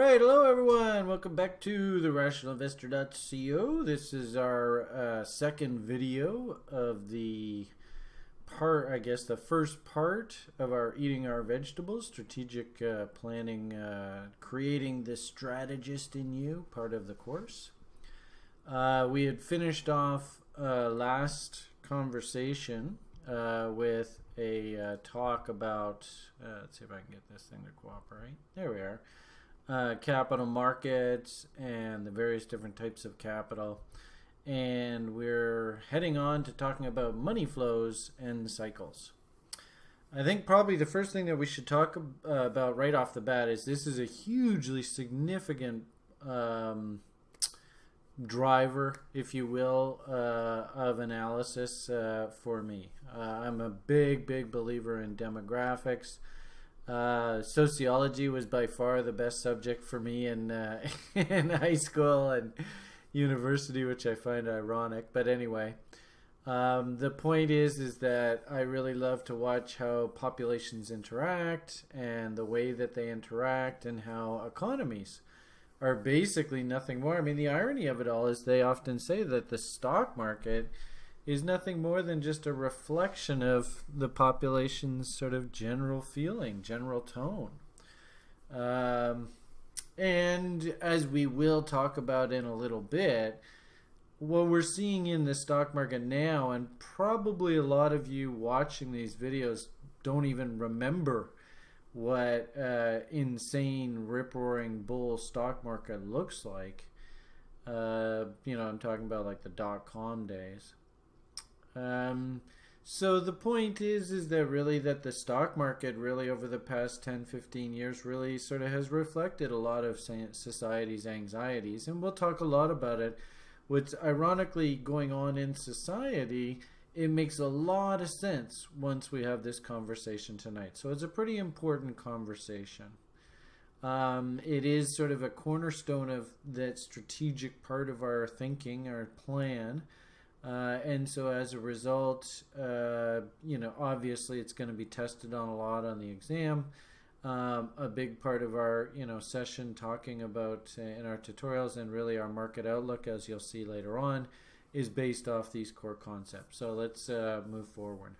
Right, hello everyone. Welcome back to the RationalInvestor.co. This is our uh, second video of the part, I guess, the first part of our eating our vegetables, strategic uh, planning, uh, creating the strategist in you, part of the course. Uh, we had finished off uh, last conversation uh, with a talk about. let's see if I can get this thing to cooperate. There we are uh, capital markets and the various different types of capital. And we're heading on to talking about money flows and cycles. I think probably the first thing that we should talk uh, about right off the bat is this is a hugely significant um, driver, if you will, uh, of analysis uh, for me. Uh, I'm a big, big believer in demographics. Uh, sociology was by far the best subject for me in uh, in high school and university, which I find ironic. But anyway, um, the point is is that I really love to watch how populations interact and the way that they interact and how economies are basically nothing more. I mean, the irony of it all is they often say that the stock market is nothing more than just a reflection of the population's sort of general feeling, general tone. Um, and as we will talk about in a little bit, what we're seeing in the stock market now, and probably a lot of you watching these videos don't even remember what uh, insane rip roaring bull stock market looks like. Uh, you know, I'm talking about like the dot com days. Um, so the point is, is that really that the stock market really over the past 10, 15 years really sort of has reflected a lot of society's anxieties. And we'll talk a lot about it. What's ironically going on in society, it makes a lot of sense once we have this conversation tonight. So it's a pretty important conversation. Um, it is sort of a cornerstone of that strategic part of our thinking, our plan. Uh, and so as a result, uh, you know, obviously it's going to be tested on a lot on the exam. Um, a big part of our, you know, session talking about uh, in our tutorials and really our market outlook, as you'll see later on, is based off these core concepts. So let's uh, move forward.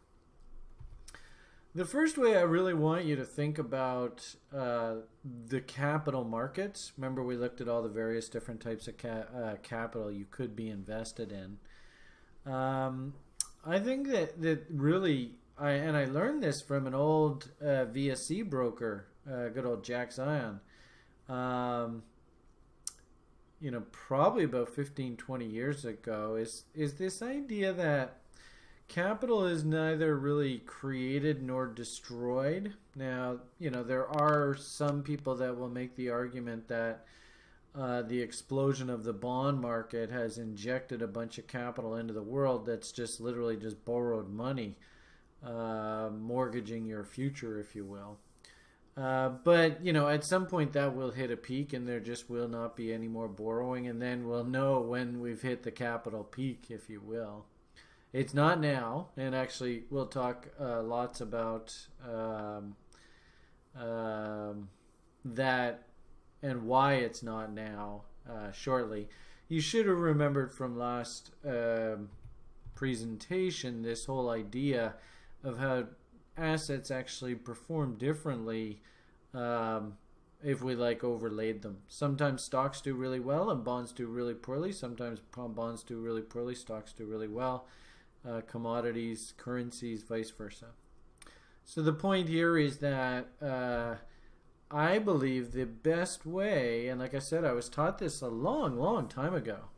The first way I really want you to think about uh, the capital markets. Remember, we looked at all the various different types of ca uh, capital you could be invested in. Um, I think that that really, I and I learned this from an old uh, VSC broker, uh, good old Jack Zion. Um, you know, probably about 15, 20 years ago, is is this idea that capital is neither really created nor destroyed. Now, you know, there are some people that will make the argument that uh, the explosion of the bond market has injected a bunch of capital into the world that's just literally just borrowed money, uh, mortgaging your future, if you will. Uh, but you know, at some point that will hit a peak, and there just will not be any more borrowing, and then we'll know when we've hit the capital peak, if you will. It's not now, and actually, we'll talk uh, lots about um, um, that and why it's not now uh, shortly. You should have remembered from last uh, presentation this whole idea of how assets actually perform differently um, if we like overlaid them. Sometimes stocks do really well and bonds do really poorly. Sometimes bonds do really poorly, stocks do really well. Uh, commodities, currencies, vice versa. So the point here is that uh, I believe the best way, and like I said, I was taught this a long, long time ago.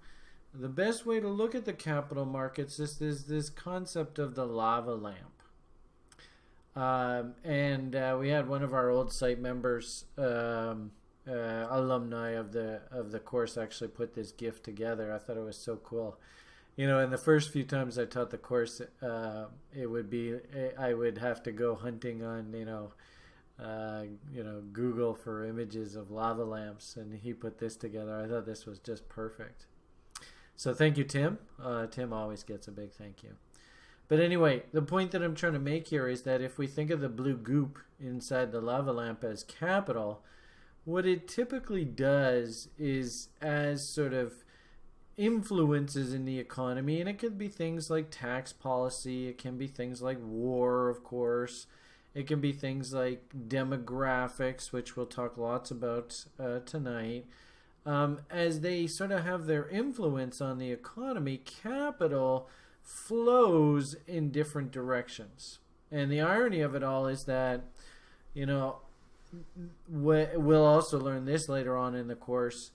The best way to look at the capital markets is this, this concept of the lava lamp. Um, and uh, we had one of our old site members, um, uh, alumni of the of the course, actually put this gift together. I thought it was so cool. You know, in the first few times I taught the course, uh, it would be I would have to go hunting on you know uh, you know, Google for images of lava lamps, and he put this together. I thought this was just perfect. So thank you, Tim. Uh, Tim always gets a big thank you. But anyway, the point that I'm trying to make here is that if we think of the blue goop inside the lava lamp as capital, what it typically does is as sort of influences in the economy, and it could be things like tax policy, it can be things like war, of course, it can be things like demographics, which we'll talk lots about uh, tonight. Um, as they sort of have their influence on the economy, capital flows in different directions. And the irony of it all is that, you know, we'll also learn this later on in the course.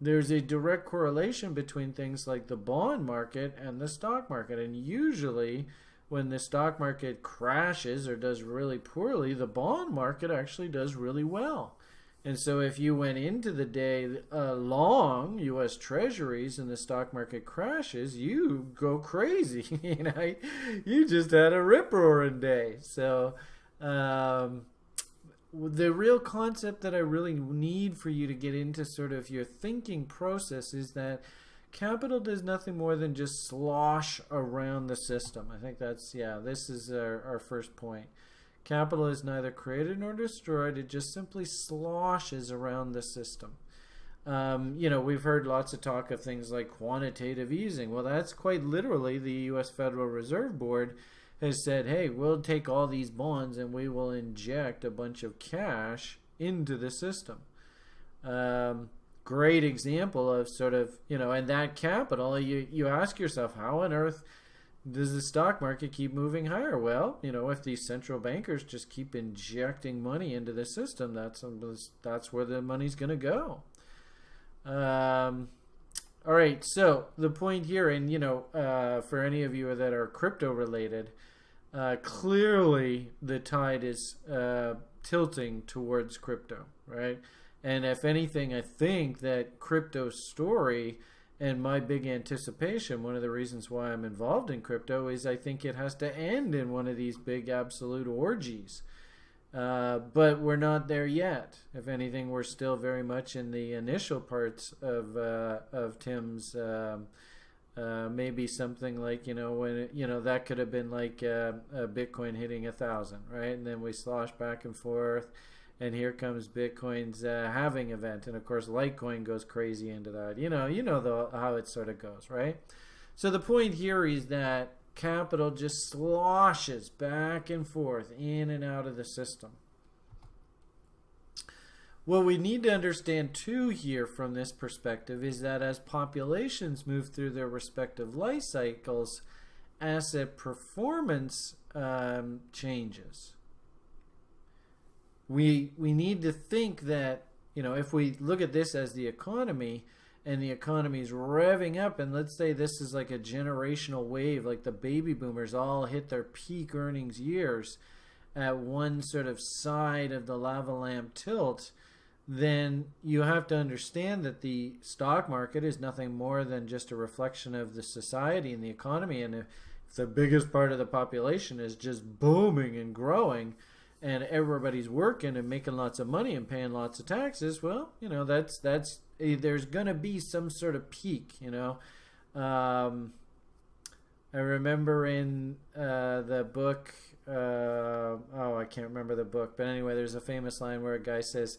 There's a direct correlation between things like the bond market and the stock market. And usually, when the stock market crashes or does really poorly, the bond market actually does really well. And so, if you went into the day uh, long U.S. Treasuries and the stock market crashes, you go crazy. you know, you just had a rip roaring day. So, um, the real concept that I really need for you to get into sort of your thinking process is that capital does nothing more than just slosh around the system. I think that's, yeah, this is our, our first point. Capital is neither created nor destroyed, it just simply sloshes around the system. Um, you know, we've heard lots of talk of things like quantitative easing. Well, that's quite literally the U.S. Federal Reserve Board has said, hey, we'll take all these bonds and we will inject a bunch of cash into the system. Um, great example of sort of, you know, and that capital, you, you ask yourself, how on earth does the stock market keep moving higher? Well, you know, if these central bankers just keep injecting money into the system, that's, that's where the money's going to go. Um, all right, so the point here, and you know, uh, for any of you that are crypto related, uh, clearly the tide is uh, tilting towards crypto, right? And if anything, I think that crypto story and my big anticipation, one of the reasons why I'm involved in crypto is I think it has to end in one of these big absolute orgies. Uh, but we're not there yet. If anything, we're still very much in the initial parts of uh, of Tim's um, uh, maybe something like you know when it, you know that could have been like uh, Bitcoin hitting a thousand, right? And then we slosh back and forth, and here comes Bitcoin's uh, halving event, and of course Litecoin goes crazy into that. You know, you know the, how it sort of goes, right? So the point here is that capital just sloshes back and forth in and out of the system. What we need to understand too here from this perspective is that as populations move through their respective life cycles, asset performance um, changes. We, we need to think that, you know, if we look at this as the economy and the economy is revving up, and let's say this is like a generational wave, like the baby boomers all hit their peak earnings years at one sort of side of the lava lamp tilt, then you have to understand that the stock market is nothing more than just a reflection of the society and the economy. And if the biggest part of the population is just booming and growing, and everybody's working and making lots of money and paying lots of taxes, well, you know that's that's eh, there's going to be some sort of peak. You know, um, I remember in uh, the book. Uh, oh, I can't remember the book, but anyway, there's a famous line where a guy says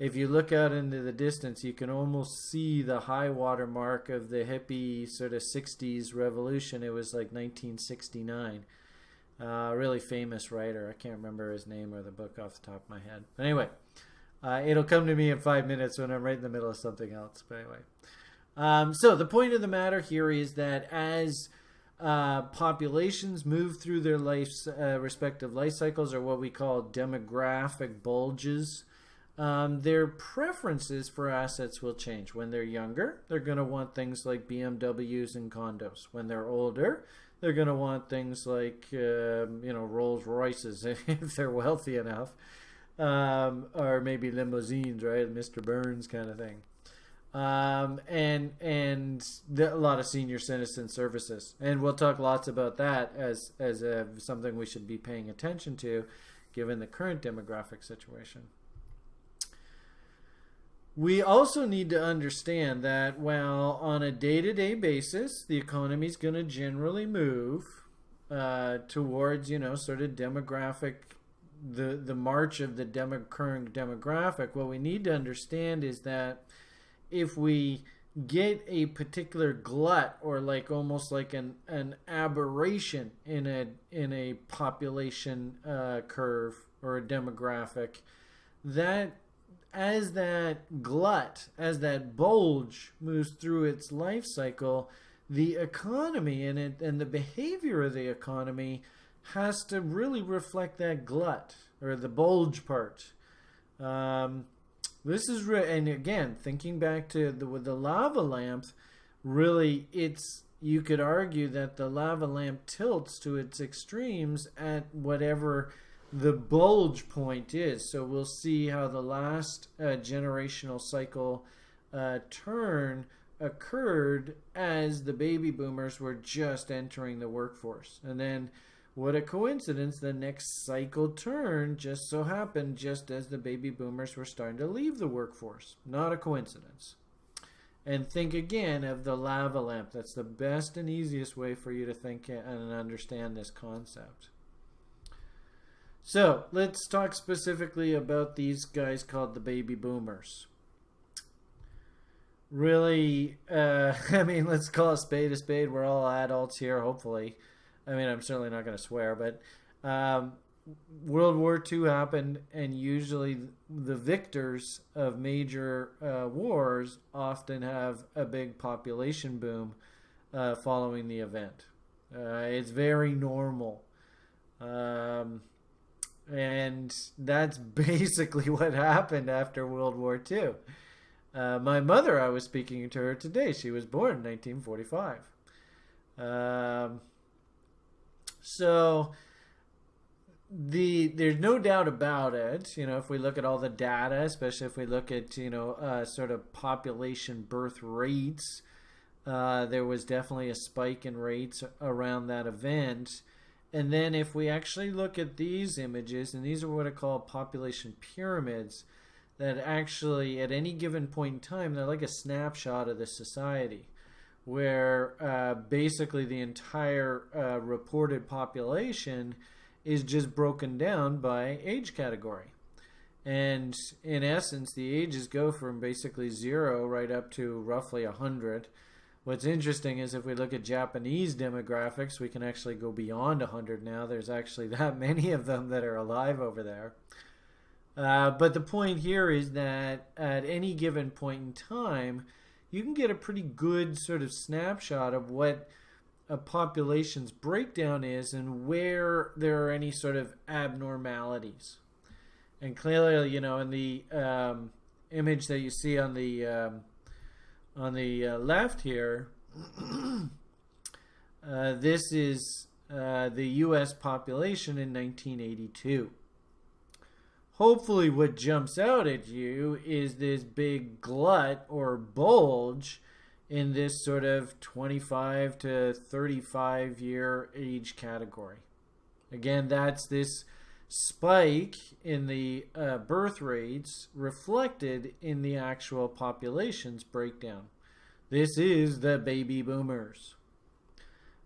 if you look out into the distance, you can almost see the high water mark of the hippie sort of 60s revolution. It was like 1969. Uh, really famous writer. I can't remember his name or the book off the top of my head. But anyway, uh, it'll come to me in five minutes when I'm right in the middle of something else. But anyway, um, so the point of the matter here is that as uh, populations move through their life's uh, respective life cycles, or what we call demographic bulges, um, their preferences for assets will change. When they're younger, they're going to want things like BMWs and condos. When they're older, they're going to want things like um, you know Rolls Royces if they're wealthy enough, um, or maybe limousines, right? Mr. Burns kind of thing. Um, and and the, a lot of senior citizen services, and we'll talk lots about that as as a, something we should be paying attention to, given the current demographic situation. We also need to understand that while on a day to day basis, the economy is going to generally move uh, towards, you know, sort of demographic the the march of the demo, current demographic, what we need to understand is that if we get a particular glut or like almost like an an aberration in a in a population uh, curve or a demographic, that as that glut, as that bulge moves through its life cycle, the economy and it and the behavior of the economy has to really reflect that glut or the bulge part. Um, this is and again thinking back to the with the lava lamp, really it's you could argue that the lava lamp tilts to its extremes at whatever the bulge point is. So we'll see how the last uh, generational cycle uh, turn occurred as the baby boomers were just entering the workforce. And then what a coincidence, the next cycle turn just so happened just as the baby boomers were starting to leave the workforce. Not a coincidence. And think again of the lava lamp. That's the best and easiest way for you to think and understand this concept. So let's talk specifically about these guys called the baby boomers. Really, uh, I mean, let's call a spade a spade. We're all adults here, hopefully. I mean, I'm certainly not going to swear, but um, World War II happened, and usually the victors of major uh, wars often have a big population boom uh, following the event. Uh, it's very normal. Um, and that's basically what happened after World War II. Uh, my mother, I was speaking to her today. She was born in 1945. Um, so the there's no doubt about it. You know, if we look at all the data, especially if we look at you know uh, sort of population birth rates, uh, there was definitely a spike in rates around that event. And then if we actually look at these images, and these are what I call population pyramids, that actually at any given point in time, they're like a snapshot of the society where uh, basically the entire uh, reported population is just broken down by age category. And in essence, the ages go from basically zero right up to roughly 100. What's interesting is if we look at Japanese demographics, we can actually go beyond 100 now. There's actually that many of them that are alive over there. Uh, but the point here is that at any given point in time, you can get a pretty good sort of snapshot of what a population's breakdown is and where there are any sort of abnormalities. And clearly, you know, in the um, image that you see on the um, on the uh, left here, uh, this is uh, the U.S. population in 1982 hopefully what jumps out at you is this big glut or bulge in this sort of 25 to 35 year age category. Again, that's this spike in the uh, birth rates reflected in the actual population's breakdown. This is the baby boomers.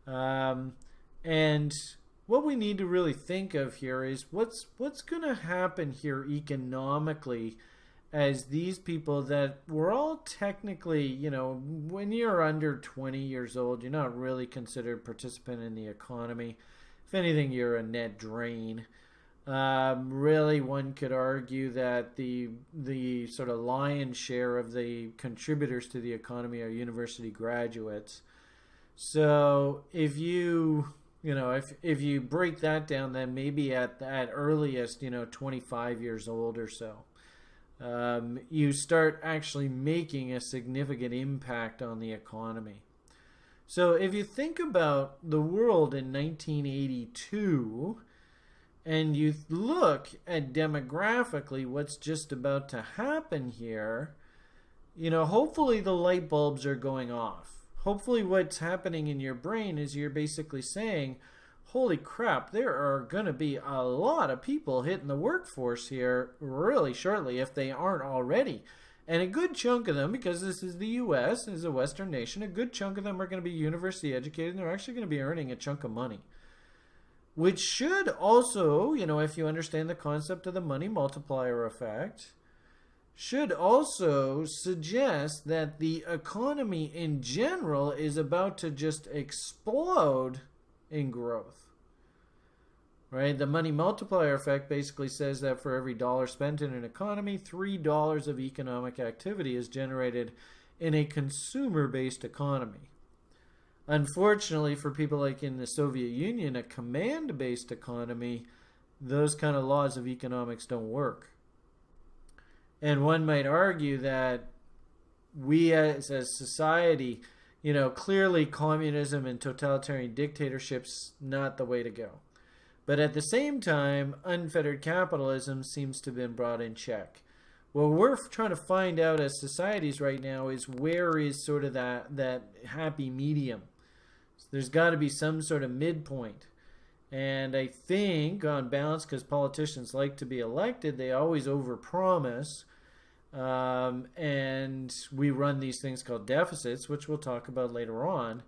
Um, and what we need to really think of here is what's what's going to happen here economically as these people that were all technically, you know, when you're under 20 years old, you're not really considered participant in the economy. If anything, you're a net drain. Um, really, one could argue that the the sort of lion's share of the contributors to the economy are university graduates. So if you you know if if you break that down then maybe at at earliest you know 25 years old or so um, you start actually making a significant impact on the economy so if you think about the world in 1982 and you look at demographically what's just about to happen here you know hopefully the light bulbs are going off hopefully what's happening in your brain is you're basically saying, holy crap, there are going to be a lot of people hitting the workforce here really shortly if they aren't already. And a good chunk of them, because this is the U.S., is a Western nation, a good chunk of them are going to be university educated and they're actually going to be earning a chunk of money. Which should also, you know, if you understand the concept of the money multiplier effect, should also suggest that the economy in general is about to just explode in growth. Right? The money multiplier effect basically says that for every dollar spent in an economy, $3 of economic activity is generated in a consumer based economy. Unfortunately, for people like in the Soviet Union, a command based economy, those kind of laws of economics don't work. And one might argue that we as a society, you know, clearly communism and totalitarian dictatorships not the way to go. But at the same time, unfettered capitalism seems to have been brought in check. What we're trying to find out as societies right now is where is sort of that that happy medium. So there's got to be some sort of midpoint. And I think, on balance, because politicians like to be elected, they always overpromise. Um, and we run these things called deficits, which we'll talk about later on.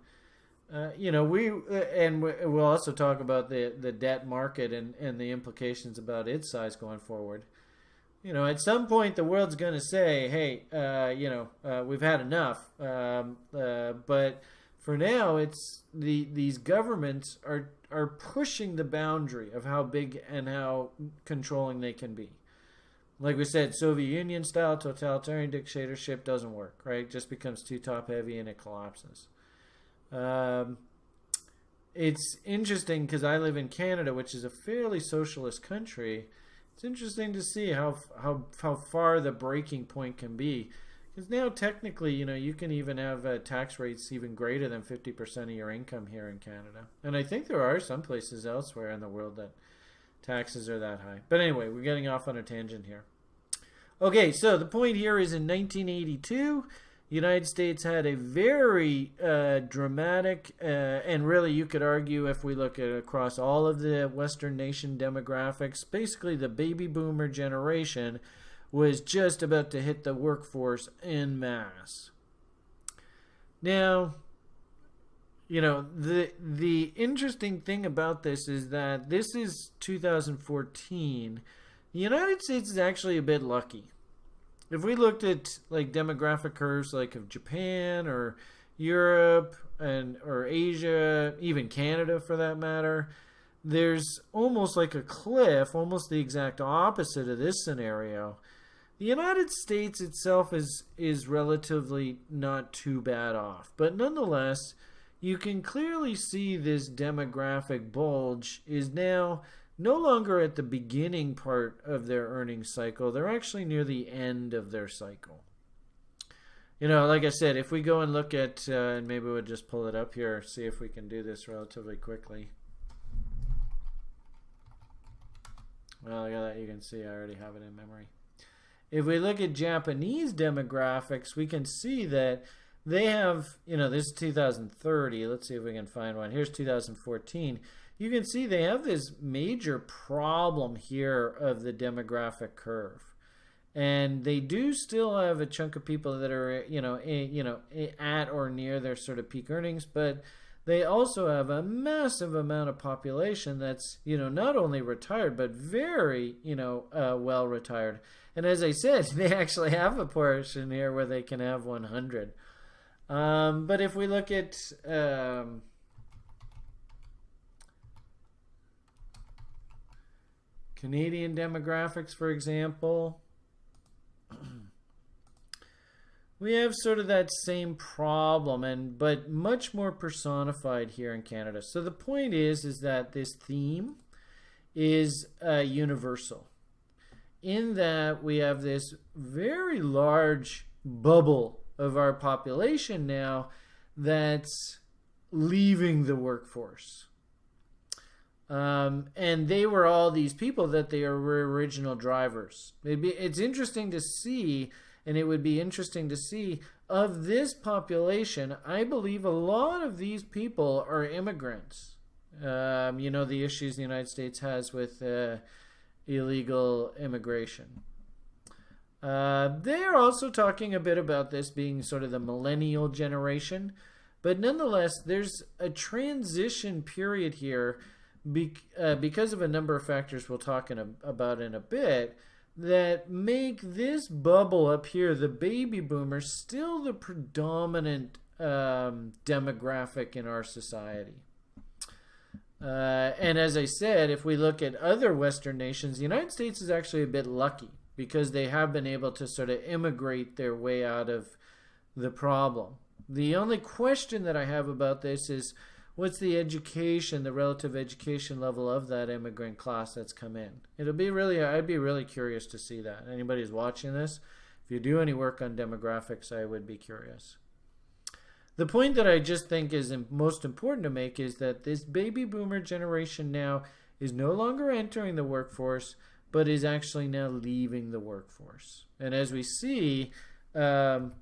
Uh, you know, we uh, and we'll also talk about the the debt market and and the implications about its size going forward you know, at some point the world's going to say, "Hey, uh, you know, uh, we've had enough." Um, uh, but for now, it's the these governments are are pushing the boundary of how big and how controlling they can be. Like we said, Soviet Union style totalitarian dictatorship doesn't work. Right, it just becomes too top heavy and it collapses. Um, it's interesting because I live in Canada, which is a fairly socialist country it's interesting to see how how how far the breaking point can be. Because now technically, you know, you can even have uh, tax rates even greater than 50% of your income here in Canada. And I think there are some places elsewhere in the world that taxes are that high. But anyway, we're getting off on a tangent here. Okay, so the point here is in 1982, the United States had a very uh, dramatic, uh, and really you could argue if we look at across all of the Western nation demographics, basically the baby boomer generation was just about to hit the workforce in mass. Now, you know the the interesting thing about this is that this is 2014. The United States is actually a bit lucky if we looked at like demographic curves like of Japan or Europe and or Asia, even Canada for that matter, there's almost like a cliff, almost the exact opposite of this scenario. The United States itself is is relatively not too bad off, but nonetheless, you can clearly see this demographic bulge is now no longer at the beginning part of their earnings cycle. They're actually near the end of their cycle. You know, like I said, if we go and look at, uh, and maybe we'll just pull it up here, see if we can do this relatively quickly. Well, at that. You can see I already have it in memory. If we look at Japanese demographics, we can see that they have, you know, this is 2030. Let's see if we can find one. Here's 2014 you can see they have this major problem here of the demographic curve. And they do still have a chunk of people that are, you know, you know, at or near their sort of peak earnings, but they also have a massive amount of population that's, you know, not only retired but very, you know, uh, well retired. And as I said, they actually have a portion here where they can have 100. Um, but if we look at um, Canadian demographics, for example, we have sort of that same problem and but much more personified here in Canada. So the point is is that this theme is uh, universal in that we have this very large bubble of our population now that's leaving the workforce. Um, and they were all these people that they were original drivers. Be, it's interesting to see, and it would be interesting to see of this population. I believe a lot of these people are immigrants. Um, you know the issues the United States has with uh, illegal immigration. Uh, they are also talking a bit about this being sort of the millennial generation, but nonetheless, there's a transition period here be, uh, because of a number of factors we'll talk in a, about in a bit that make this bubble up here, the baby boomers, still the predominant um, demographic in our society. Uh, and as I said, if we look at other Western nations, the United States is actually a bit lucky because they have been able to sort of immigrate their way out of the problem. The only question that I have about this is what's the education, the relative education level of that immigrant class that's come in? It'll be really, I'd be really curious to see that. Anybody who's watching this, if you do any work on demographics, I would be curious. The point that I just think is most important to make is that this baby boomer generation now is no longer entering the workforce, but is actually now leaving the workforce. And as we see, um,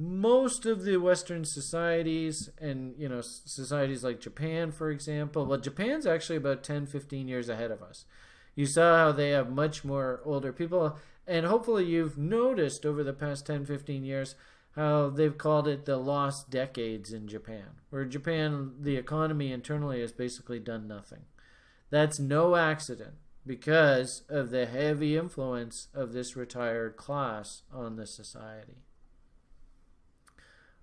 most of the Western societies and you know societies like Japan, for example, well, Japan's actually about 10, 15 years ahead of us. You saw how they have much more older people, and hopefully you've noticed over the past 10, 15 years how they've called it the lost decades in Japan, where Japan, the economy internally has basically done nothing. That's no accident because of the heavy influence of this retired class on the society.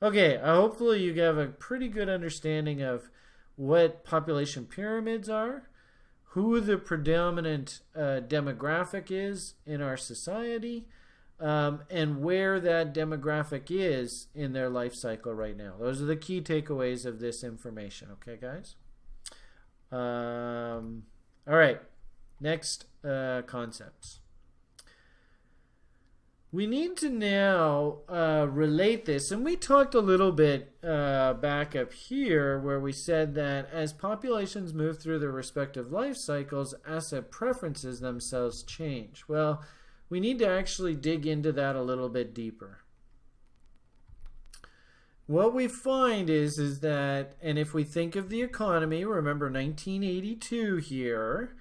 Okay, uh, hopefully you have a pretty good understanding of what population pyramids are, who the predominant uh, demographic is in our society, um, and where that demographic is in their life cycle right now. Those are the key takeaways of this information. Okay, guys? Um, all right, next uh, concepts we need to now uh, relate this, and we talked a little bit uh, back up here where we said that as populations move through their respective life cycles, asset preferences themselves change. Well, we need to actually dig into that a little bit deeper. What we find is, is that, and if we think of the economy, remember 1982 here,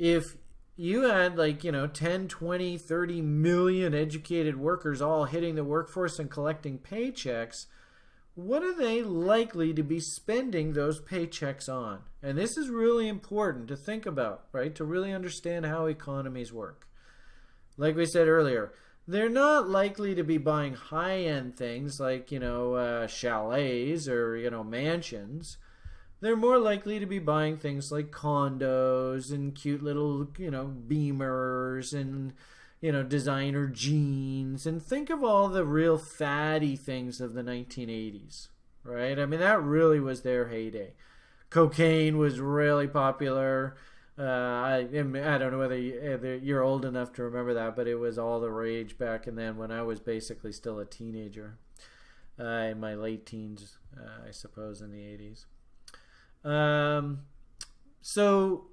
if you had like, you know, 10, 20, 30 million educated workers all hitting the workforce and collecting paychecks, what are they likely to be spending those paychecks on? And this is really important to think about, right? To really understand how economies work. Like we said earlier, they're not likely to be buying high-end things like, you know, uh, chalets or, you know, mansions they're more likely to be buying things like condos and cute little, you know, beamers and, you know, designer jeans. And think of all the real fatty things of the 1980s, right? I mean, that really was their heyday. Cocaine was really popular. Uh, I, I don't know whether you're old enough to remember that, but it was all the rage back and then when I was basically still a teenager, uh, in my late teens, uh, I suppose, in the 80s. Um, so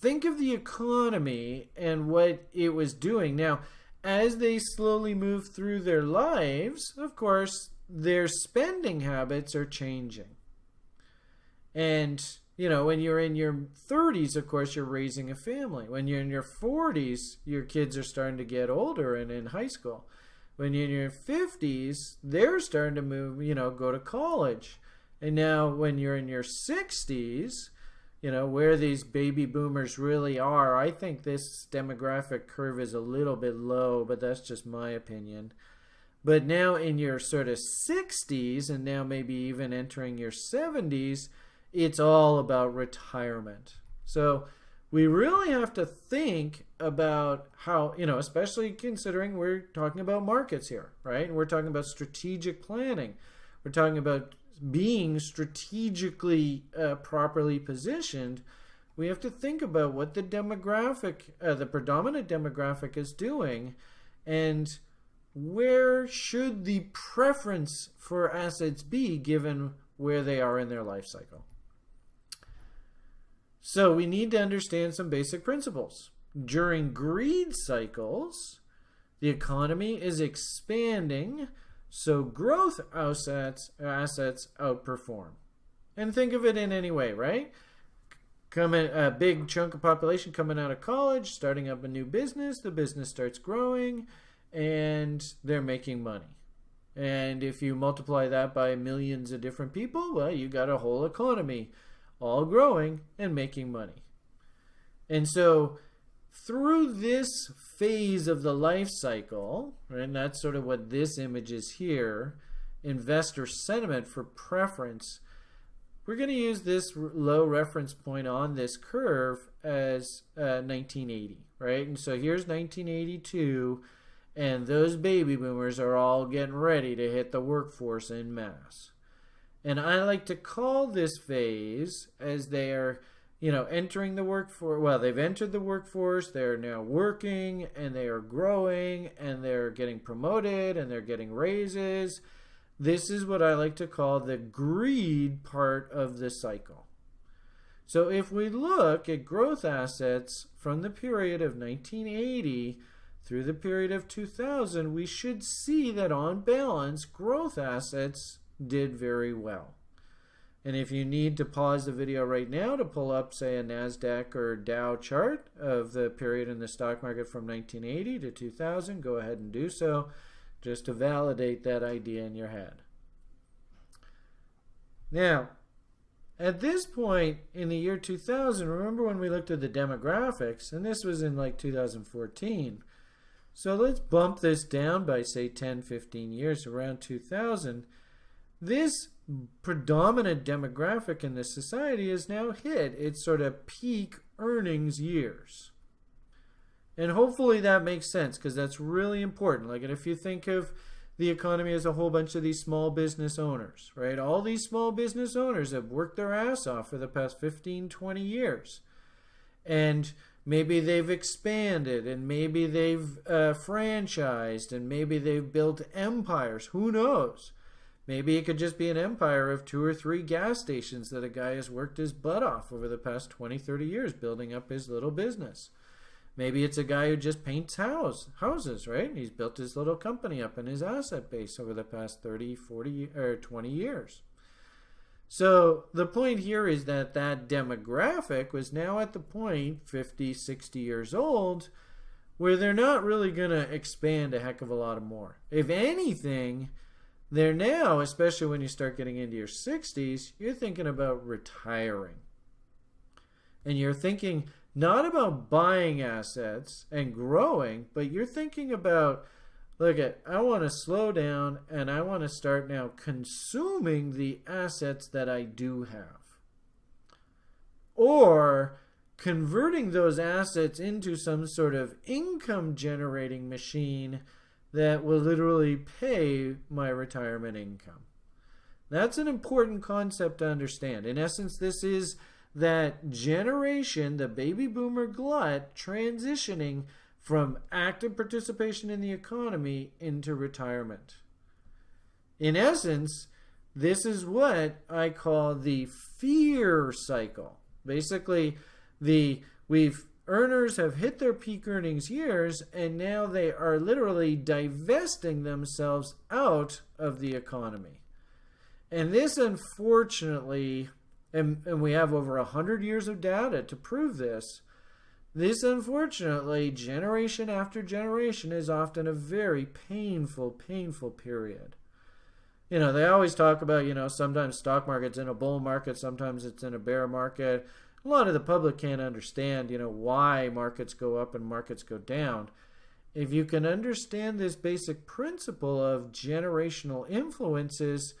think of the economy and what it was doing. Now, as they slowly move through their lives, of course, their spending habits are changing. And, you know, when you're in your 30s, of course, you're raising a family. When you're in your 40s, your kids are starting to get older and in high school. When you're in your 50s, they're starting to move, you know, go to college. And now, when you're in your 60s, you know, where these baby boomers really are, I think this demographic curve is a little bit low, but that's just my opinion. But now, in your sort of 60s, and now maybe even entering your 70s, it's all about retirement. So, we really have to think about how, you know, especially considering we're talking about markets here, right? We're talking about strategic planning. We're talking about being strategically uh, properly positioned, we have to think about what the demographic, uh, the predominant demographic is doing, and where should the preference for assets be given where they are in their life cycle. So we need to understand some basic principles. During greed cycles, the economy is expanding so growth assets assets outperform. And think of it in any way, right? Coming a big chunk of population coming out of college, starting up a new business, the business starts growing and they're making money. And if you multiply that by millions of different people, well, you got a whole economy all growing and making money. And so through this phase of the life cycle, right, and that's sort of what this image is here, investor sentiment for preference, we're going to use this low reference point on this curve as uh, 1980, right? And so here's 1982, and those baby boomers are all getting ready to hit the workforce in mass. And I like to call this phase as they are you know, entering the workforce. Well, they've entered the workforce. They're now working and they are growing and they're getting promoted and they're getting raises. This is what I like to call the greed part of the cycle. So if we look at growth assets from the period of 1980 through the period of 2000, we should see that on balance, growth assets did very well. And if you need to pause the video right now to pull up, say, a NASDAQ or Dow chart of the period in the stock market from 1980 to 2000, go ahead and do so just to validate that idea in your head. Now, at this point in the year 2000, remember when we looked at the demographics, and this was in like 2014. So let's bump this down by, say, 10, 15 years, around 2000. This predominant demographic in this society has now hit its sort of peak earnings years. And hopefully that makes sense because that's really important. Like, and if you think of the economy as a whole bunch of these small business owners, right? All these small business owners have worked their ass off for the past 15, 20 years. And maybe they've expanded and maybe they've uh, franchised and maybe they've built empires. Who knows? Maybe it could just be an empire of two or three gas stations that a guy has worked his butt off over the past 20, 30 years building up his little business. Maybe it's a guy who just paints house, houses, right? He's built his little company up in his asset base over the past 30, 40, or 20 years. So the point here is that that demographic was now at the point, 50, 60 years old, where they're not really going to expand a heck of a lot more. If anything, they're now, especially when you start getting into your 60s, you're thinking about retiring. And you're thinking not about buying assets and growing, but you're thinking about look at I want to slow down and I want to start now consuming the assets that I do have. Or converting those assets into some sort of income generating machine that will literally pay my retirement income. That's an important concept to understand. In essence, this is that generation, the baby boomer glut, transitioning from active participation in the economy into retirement. In essence, this is what I call the fear cycle. Basically, the we've Earners have hit their peak earnings years and now they are literally divesting themselves out of the economy. And this, unfortunately, and, and we have over 100 years of data to prove this, this, unfortunately, generation after generation is often a very painful, painful period. You know, they always talk about, you know, sometimes stock market's in a bull market, sometimes it's in a bear market a lot of the public can't understand, you know, why markets go up and markets go down. If you can understand this basic principle of generational influences,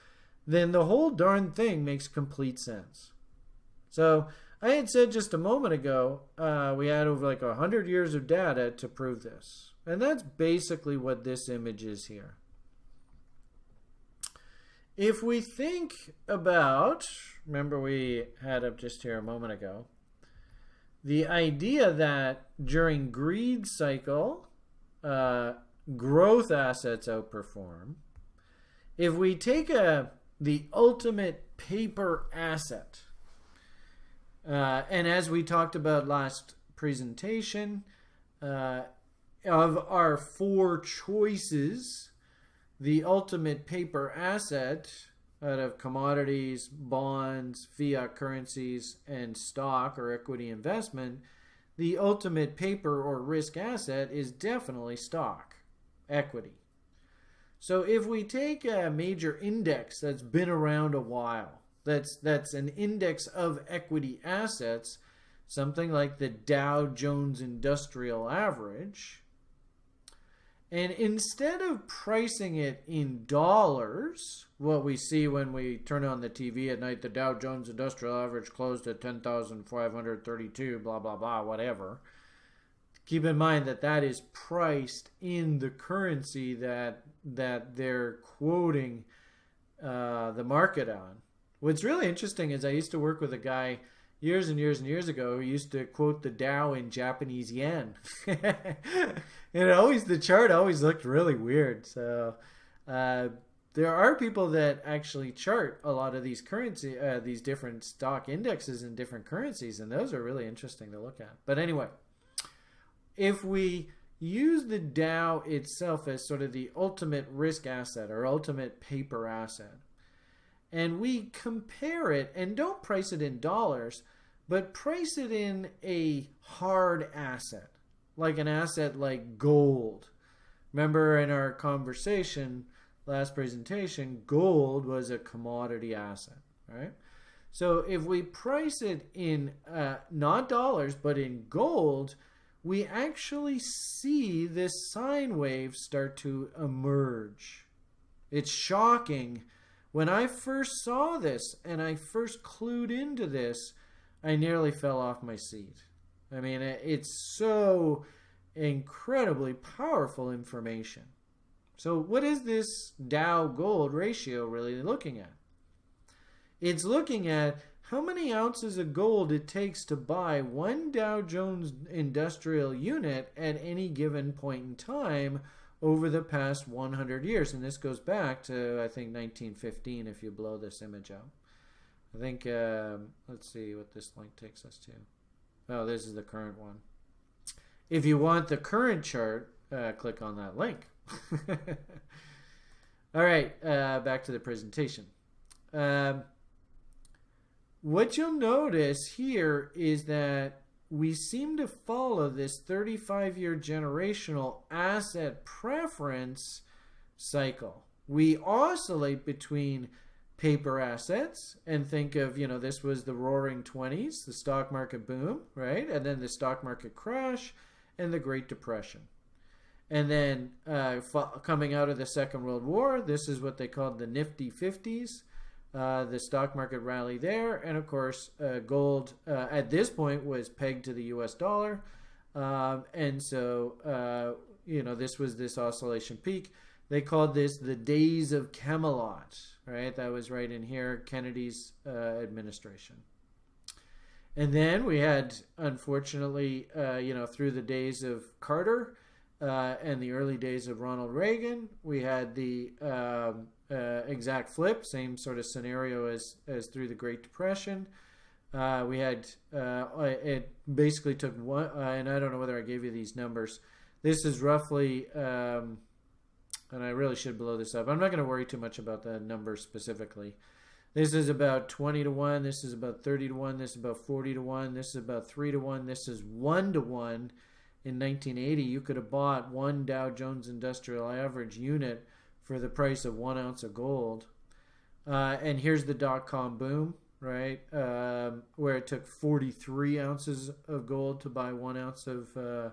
then the whole darn thing makes complete sense. So I had said just a moment ago, uh, we had over like 100 years of data to prove this. And that's basically what this image is here. If we think about, remember we had up just here a moment ago, the idea that during greed cycle, uh, growth assets outperform. If we take a the ultimate paper asset, uh, and as we talked about last presentation, uh, of our four choices the ultimate paper asset out of commodities, bonds, fiat currencies, and stock or equity investment, the ultimate paper or risk asset is definitely stock, equity. So if we take a major index that's been around a while, That's that's an index of equity assets, something like the Dow Jones Industrial Average. And instead of pricing it in dollars, what we see when we turn on the TV at night, the Dow Jones Industrial Average closed at 10,532, blah, blah, blah, whatever. Keep in mind that that is priced in the currency that that they're quoting uh, the market on. What's really interesting is I used to work with a guy years and years and years ago used to quote the Dow in Japanese yen. and always the chart always looked really weird. So uh, there are people that actually chart a lot of these currency, uh, these different stock indexes in different currencies, and those are really interesting to look at. But anyway, if we use the Dow itself as sort of the ultimate risk asset or ultimate paper asset, and we compare it and don't price it in dollars, but price it in a hard asset, like an asset like gold. Remember in our conversation last presentation, gold was a commodity asset, right? So if we price it in uh, not dollars, but in gold, we actually see this sine wave start to emerge. It's shocking when I first saw this and I first clued into this, I nearly fell off my seat. I mean, it's so incredibly powerful information. So, what is this Dow gold ratio really looking at? It's looking at how many ounces of gold it takes to buy one Dow Jones industrial unit at any given point in time over the past 100 years. And this goes back to, I think, 1915 if you blow this image out. I think, um, let's see what this link takes us to. Oh, this is the current one. If you want the current chart, uh, click on that link. All right, uh, back to the presentation. Um, what you'll notice here is that we seem to follow this 35 year generational asset preference cycle. We oscillate between paper assets and think of, you know, this was the roaring 20s, the stock market boom, right? And then the stock market crash and the Great Depression. And then uh, coming out of the Second World War, this is what they called the nifty 50s. Uh, the stock market rally there, and of course, uh, gold uh, at this point was pegged to the U.S. dollar, um, and so uh, you know this was this oscillation peak. They called this the days of Camelot, right? That was right in here, Kennedy's uh, administration. And then we had, unfortunately, you know, through the days of Carter and the early days of Ronald Reagan, we had the um, uh, exact flip, same sort of scenario as as through the Great Depression. Uh, we had uh, it basically took one, uh, and I don't know whether I gave you these numbers. This is roughly, um, and I really should blow this up. I'm not going to worry too much about the numbers specifically. This is about 20 to 1. This is about 30 to 1. This is about 40 to 1. This is about 3 to 1. This is 1 to 1. In 1980, you could have bought one Dow Jones Industrial Average unit for the price of one ounce of gold. Uh, and here's the dot com boom, right? Um, where it took 43 ounces of gold to buy one ounce of uh,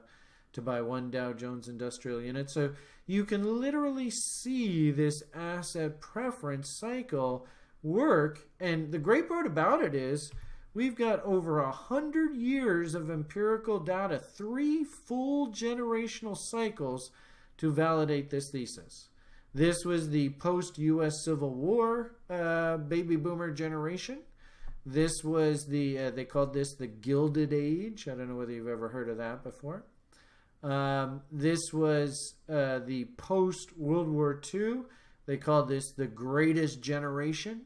to buy one Dow Jones Industrial unit. So you can literally see this asset preference cycle work. And the great part about it is we've got over a hundred years of empirical data, three full generational cycles to validate this thesis. This was the post US Civil War uh, baby boomer generation. This was the, uh, they called this the Gilded Age. I don't know whether you've ever heard of that before. Um, this was uh, the post World War II. They called this the Greatest Generation.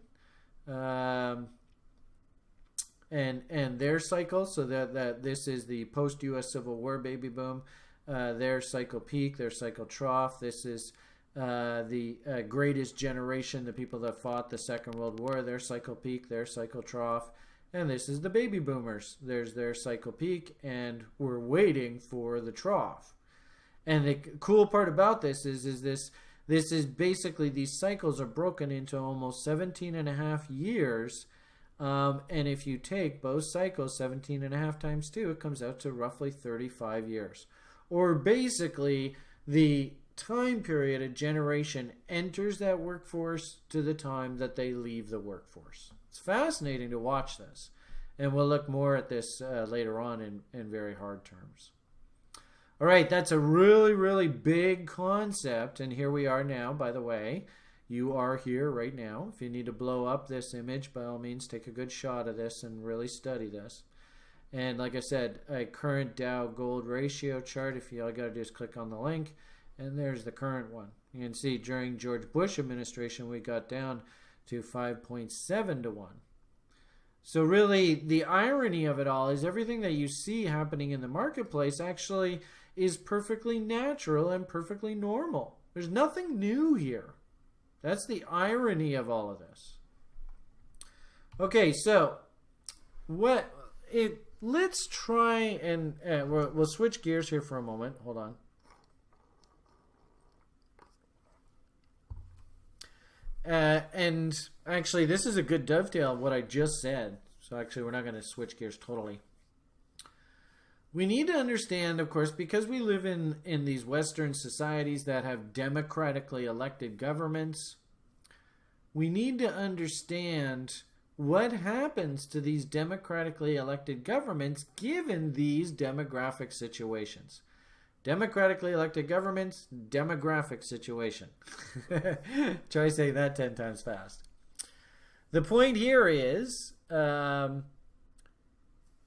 Um, and and their cycle, so that, that this is the post U.S. Civil War baby boom. Uh, their cycle peak, their cycle trough. This is uh, the uh, greatest generation, the people that fought the Second World War, their cycle peak, their cycle trough. And this is the baby boomers. There's their cycle peak, and we're waiting for the trough. And the cool part about this is, is this this is basically these cycles are broken into almost 17 and a half years Um, and if you take both cycles, 17 and a half times two, it comes out to roughly 35 years. Or basically the time period a generation enters that workforce to the time that they leave the workforce. It's fascinating to watch this. And we'll look more at this uh, later on in, in very hard terms. All right, that's a really, really big concept. And here we are now, by the way. You are here right now. If you need to blow up this image, by all means, take a good shot of this and really study this. And like I said, a current Dow gold ratio chart. If you all got to do is click on the link, and there's the current one. You can see during George Bush administration, we got down to 5.7 to 1. So really, the irony of it all is everything that you see happening in the marketplace actually is perfectly natural and perfectly normal. There's nothing new here. That's the irony of all of this. Okay, so what it let's try and uh, we'll, we'll switch gears here for a moment. Hold on. Uh, and actually, this is a good dovetail of what I just said. So actually, we're not going to switch gears totally. We need to understand, of course, because we live in, in these Western societies that have democratically elected governments, we need to understand what happens to these democratically elected governments given these demographic situations. Democratically elected governments, demographic situation. Try saying that 10 times fast. The point here is um,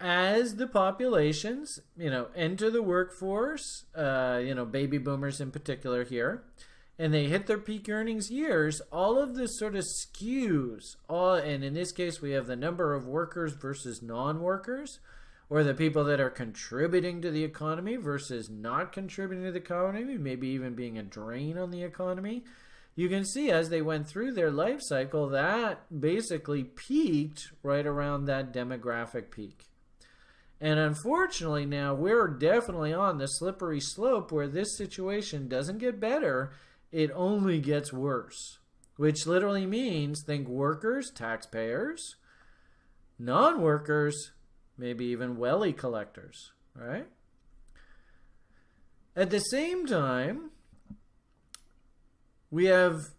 as the populations, you know, enter the workforce, uh, you know, baby boomers in particular here, and they hit their peak earnings years, all of this sort of skews. All, and in this case, we have the number of workers versus non-workers or the people that are contributing to the economy versus not contributing to the economy, maybe even being a drain on the economy. You can see as they went through their life cycle, that basically peaked right around that demographic peak. And unfortunately, now we're definitely on the slippery slope where this situation doesn't get better, it only gets worse. Which literally means think workers, taxpayers, non workers, maybe even welly collectors, right? At the same time, we have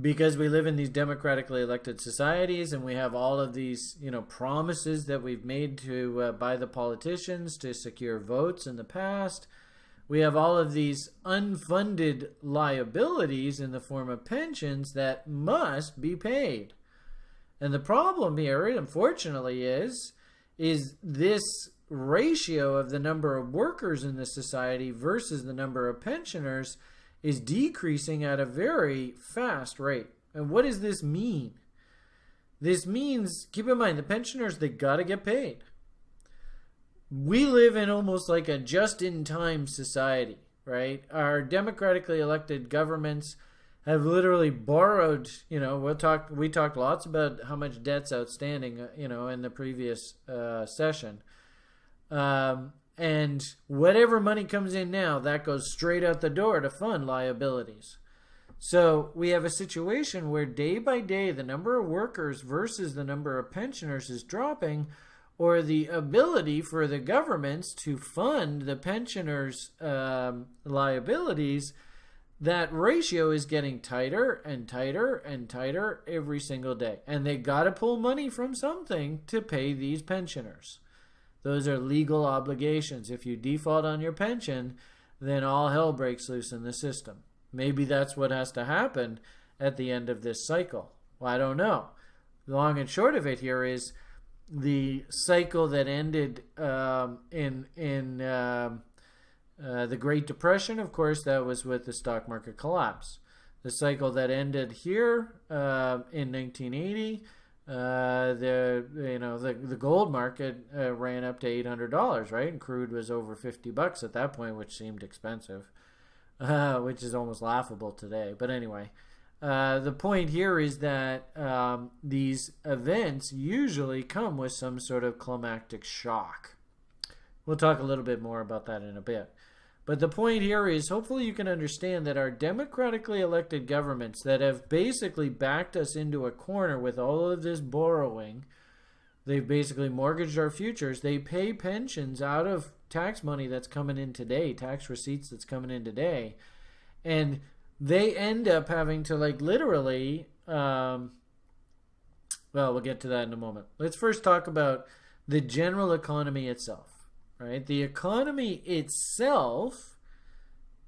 because we live in these democratically elected societies and we have all of these you know promises that we've made to uh, by the politicians to secure votes in the past we have all of these unfunded liabilities in the form of pensions that must be paid and the problem here unfortunately is is this ratio of the number of workers in the society versus the number of pensioners is decreasing at a very fast rate. And what does this mean? This means, keep in mind, the pensioners, they got to get paid. We live in almost like a just in time society, right? Our democratically elected governments have literally borrowed. You know, we'll talk. We talked lots about how much debt's outstanding. Uh, you know, in the previous uh, session, um, and whatever money comes in now, that goes straight out the door to fund liabilities. So we have a situation where day by day the number of workers versus the number of pensioners is dropping, or the ability for the governments to fund the pensioners' um, liabilities that ratio is getting tighter and tighter and tighter every single day. And they got to pull money from something to pay these pensioners. Those are legal obligations. If you default on your pension, then all hell breaks loose in the system. Maybe that's what has to happen at the end of this cycle. Well, I don't know. Long and short of it here is the cycle that ended um, in in um, uh, the Great Depression, of course, that was with the stock market collapse. The cycle that ended here uh, in 1980, uh, the you know the the gold market uh, ran up to eight hundred dollars, right? And crude was over fifty bucks at that point, which seemed expensive, uh, which is almost laughable today. But anyway, the point here is that um, these events usually come with some sort of climactic shock. We'll talk a little bit more about that in a bit. But the point here is hopefully you can understand that our democratically elected governments that have basically backed us into a corner with all of this borrowing They've basically mortgaged our futures. They pay pensions out of tax money that's coming in today, tax receipts that's coming in today. And they end up having to, like, literally, um, well, we'll get to that in a moment. Let's first talk about the general economy itself, right? The economy itself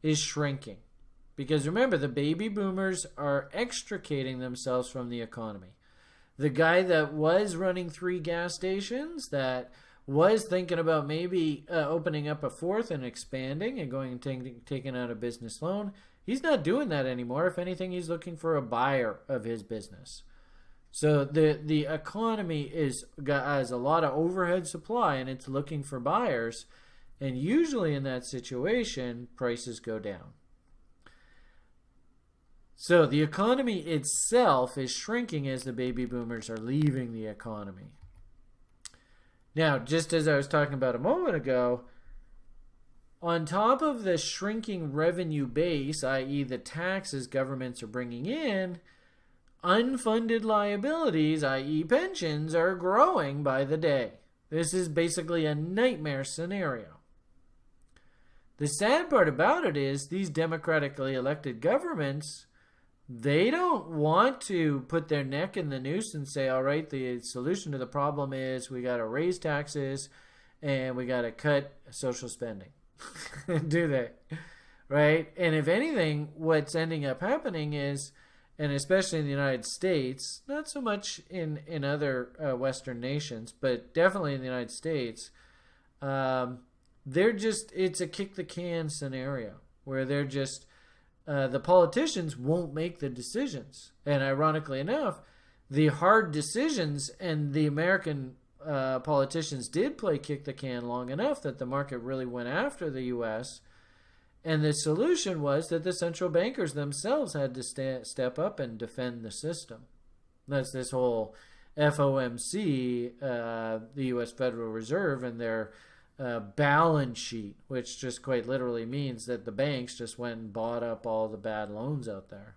is shrinking. Because remember, the baby boomers are extricating themselves from the economy. The guy that was running three gas stations, that was thinking about maybe uh, opening up a fourth and expanding and going and taking taking out a business loan, he's not doing that anymore. If anything, he's looking for a buyer of his business. So the the economy is has a lot of overhead supply and it's looking for buyers, and usually in that situation, prices go down. So the economy itself is shrinking as the baby boomers are leaving the economy. Now, just as I was talking about a moment ago, on top of the shrinking revenue base, i.e., the taxes governments are bringing in, unfunded liabilities, i.e., pensions, are growing by the day. This is basically a nightmare scenario. The sad part about it is these democratically elected governments they don't want to put their neck in the noose and say, all right, the solution to the problem is we got to raise taxes and we got to cut social spending. Do they? Right? And if anything, what's ending up happening is, and especially in the United States, not so much in, in other uh, Western nations, but definitely in the United States, um, they're just, it's a kick the can scenario where they're just, uh, the politicians won't make the decisions. And ironically enough, the hard decisions and the American uh, politicians did play kick the can long enough that the market really went after the U.S. And the solution was that the central bankers themselves had to step up and defend the system. That's this whole FOMC, uh, the U.S. Federal Reserve, and their uh, balance sheet, which just quite literally means that the banks just went and bought up all the bad loans out there.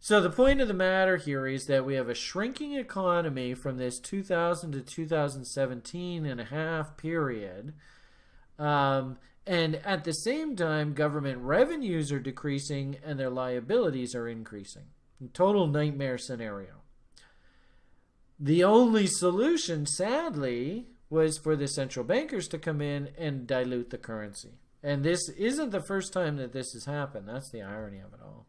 So the point of the matter here is that we have a shrinking economy from this 2000 to 2017 and a half period. Um, and at the same time, government revenues are decreasing and their liabilities are increasing. Total nightmare scenario. The only solution, sadly, was for the central bankers to come in and dilute the currency. And this isn't the first time that this has happened. That's the irony of it all.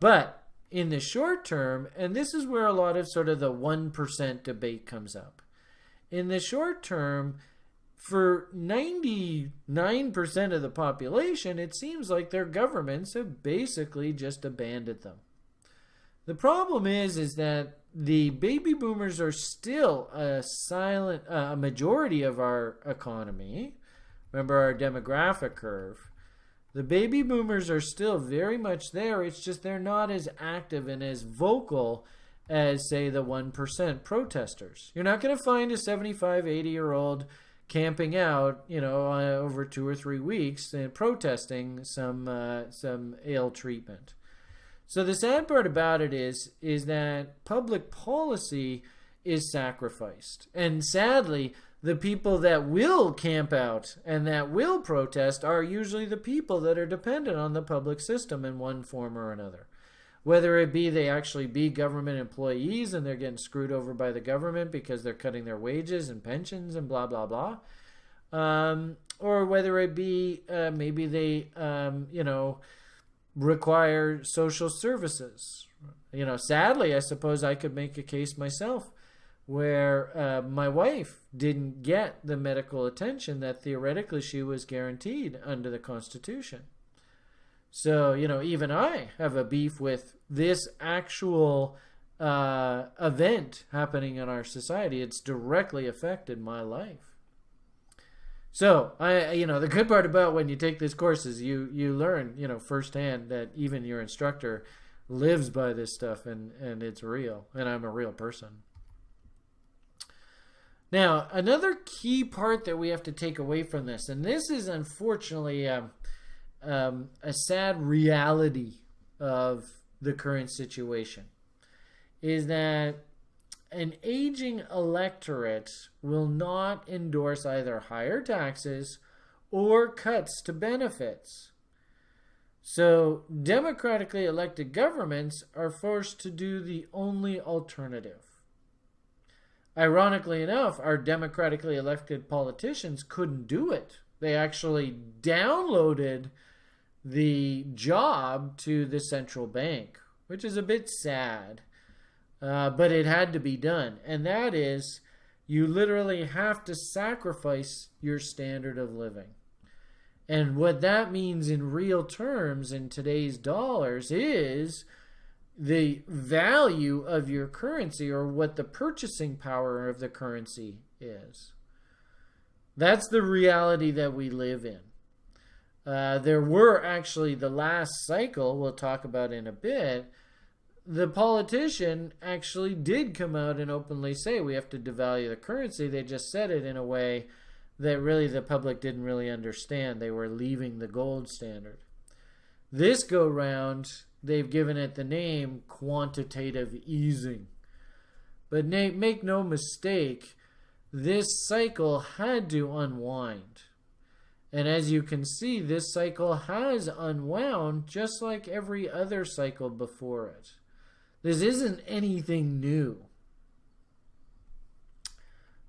But in the short term, and this is where a lot of sort of the 1% debate comes up. In the short term, for 99% of the population, it seems like their governments have basically just abandoned them. The problem is, is that the baby boomers are still a silent, uh, a majority of our economy. Remember our demographic curve. The baby boomers are still very much there. It's just they're not as active and as vocal as, say, the 1% protesters. You're not going to find a 75, 80 year old camping out, you know, uh, over two or three weeks and protesting some uh, some ill treatment. So the sad part about it is is that public policy is sacrificed. And sadly, the people that will camp out and that will protest are usually the people that are dependent on the public system in one form or another. Whether it be they actually be government employees and they're getting screwed over by the government because they're cutting their wages and pensions and blah, blah, blah. Um, or whether it be uh, maybe they, um, you know, require social services. You know, sadly, I suppose I could make a case myself where uh, my wife didn't get the medical attention that theoretically she was guaranteed under the Constitution. So, you know, even I have a beef with this actual uh, event happening in our society. It's directly affected my life. So I, you know, the good part about when you take these courses, you you learn, you know, firsthand that even your instructor lives by this stuff, and and it's real, and I'm a real person. Now, another key part that we have to take away from this, and this is unfortunately um, um, a sad reality of the current situation, is that an aging electorate will not endorse either higher taxes or cuts to benefits. So, democratically elected governments are forced to do the only alternative. Ironically enough, our democratically elected politicians couldn't do it. They actually downloaded the job to the central bank, which is a bit sad. Uh, but it had to be done. And that is, you literally have to sacrifice your standard of living. And what that means in real terms in today's dollars is the value of your currency or what the purchasing power of the currency is. That's the reality that we live in. Uh, there were actually the last cycle, we'll talk about in a bit, the politician actually did come out and openly say we have to devalue the currency. They just said it in a way that really the public didn't really understand. They were leaving the gold standard. This go round, they've given it the name quantitative easing. But make no mistake, this cycle had to unwind. And as you can see, this cycle has unwound just like every other cycle before it. This isn't anything new.